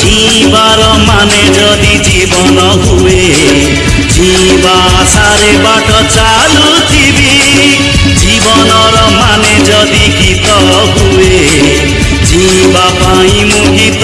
জীবার মানে যদি জীবন হুয়ে জীবাশারে বাট চালুথিবি জীবনর মানে যদি গীত হুয়ে, জীবা পাই মু গীত